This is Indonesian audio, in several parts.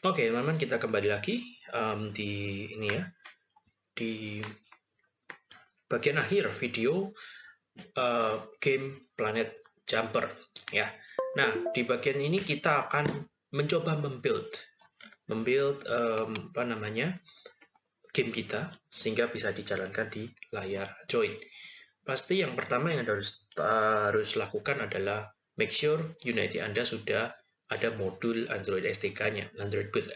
Oke, teman-teman, kita kembali lagi um, di ini ya, di bagian akhir video uh, game Planet Jumper ya. Nah, di bagian ini kita akan mencoba membuild, membuild um, apa namanya game kita sehingga bisa dijalankan di layar Android. Pasti yang pertama yang harus harus lakukan adalah make sure Unity Anda sudah ada modul Android SDK-nya, Android Build,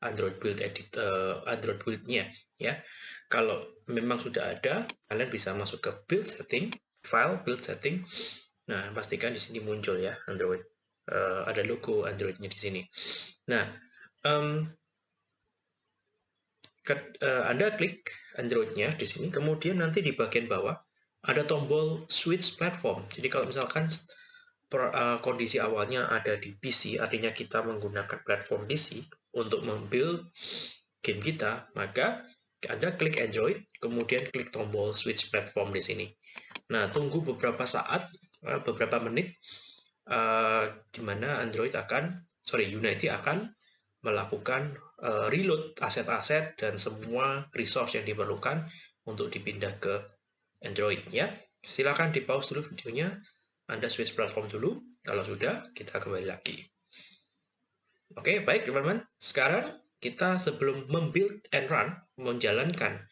Android Build Edit, uh, Android Build-nya, ya. Kalau memang sudah ada, kalian bisa masuk ke Build Setting, File Build Setting. Nah, pastikan di sini muncul ya Android. Uh, ada logo Android-nya di sini. Nah, um, ke, uh, Anda klik Android-nya di sini, kemudian nanti di bagian bawah ada tombol Switch Platform. Jadi kalau misalkan uh, kondisi awalnya ada di PC, artinya kita menggunakan platform PC untuk membuild game kita, maka Anda klik Android, kemudian klik tombol switch platform di sini. Nah, tunggu beberapa saat, uh, beberapa menit, uh, di mana Android akan, sorry, Unity akan melakukan uh, reload aset-aset dan semua resource yang diperlukan untuk dipindah ke Android ya. Silakan di pause dulu videonya anda switch platform dulu. Kalau sudah, kita kembali lagi. Oke, baik teman-teman. Sekarang kita sebelum membuild and run, menjalankan,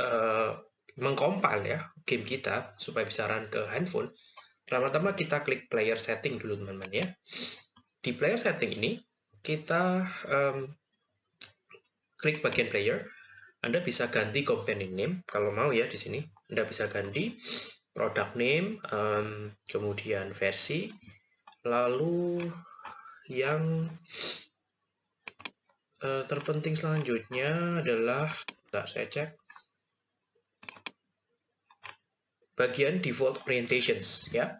uh, mengcompile ya game kita supaya bisa run ke handphone, pertama-tama kita klik player setting dulu teman-teman ya. Di player setting ini, kita um, klik bagian player, Anda bisa ganti companion name kalau mau ya di sini. Anda bisa ganti product name, um, kemudian versi, lalu yang uh, terpenting selanjutnya adalah, bentar saya cek, bagian default orientations ya.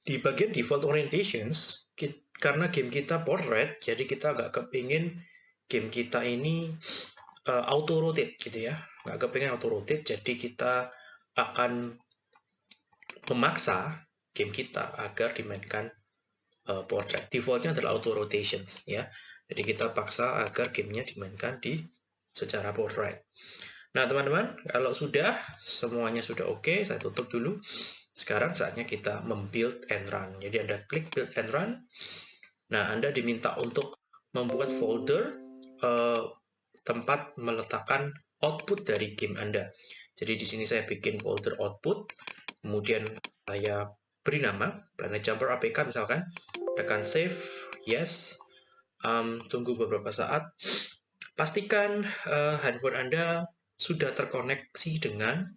Di bagian default orientations, kita, karena game kita portrait, jadi kita nggak kepingin game kita ini uh, auto rotate gitu ya, nggak kepingin auto rotate, jadi kita akan memaksa game kita agar dimainkan uh, portrait. Defaultnya adalah auto rotations ya. Jadi kita paksa agar gamenya dimainkan di secara portrait. Nah teman-teman, kalau sudah semuanya sudah oke, okay, saya tutup dulu. Sekarang saatnya kita membuild and run. Jadi Anda klik build and run. Nah Anda diminta untuk membuat folder uh, tempat meletakkan output dari game Anda. Jadi di sini saya bikin folder output kemudian saya beri nama Planet Jumper APK misalkan. Tekan save yes. Um, tunggu beberapa saat. Pastikan uh, handphone Anda sudah terkoneksi dengan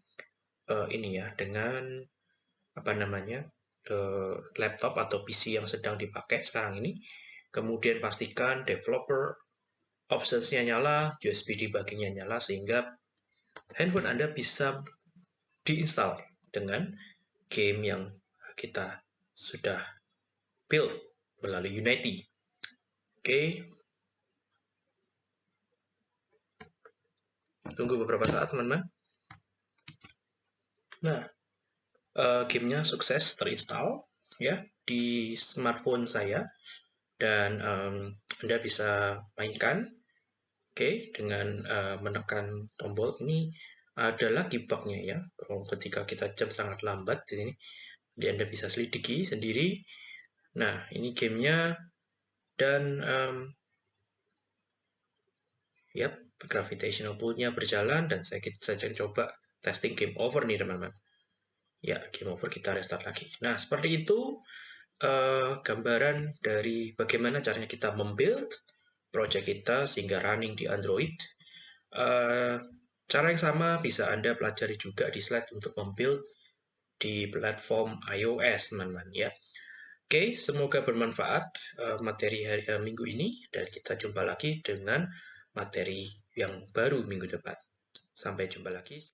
uh, ini ya dengan apa namanya uh, laptop atau PC yang sedang dipakai sekarang ini. Kemudian pastikan developer optionsnya nyala USB debuggingnya nyala sehingga handphone Anda bisa diinstal dengan game yang kita sudah build melalui Unity. Oke. Okay. Tunggu beberapa saat, teman-teman. Nah, uh, gamenya sukses terinstall ya di smartphone saya dan um, Anda bisa mainkan oke okay, dengan uh, menekan tombol ini ada lagi bugnya ya. Ketika kita jam sangat lambat di sini jadi anda bisa selidiki sendiri. Nah ini gamenya. Dan um, yep gravitational pull-nya berjalan dan saya saja coba testing game over nih teman-teman. Ya game over kita restart lagi. Nah seperti itu uh, gambaran dari bagaimana caranya kita membuild project kita sehingga running di Android. Uh, Cara yang sama bisa Anda pelajari juga di slide untuk membuild di platform iOS, teman-teman ya. Oke, semoga bermanfaat uh, materi hari uh, minggu ini dan kita jumpa lagi dengan materi yang baru minggu depan. Sampai jumpa lagi.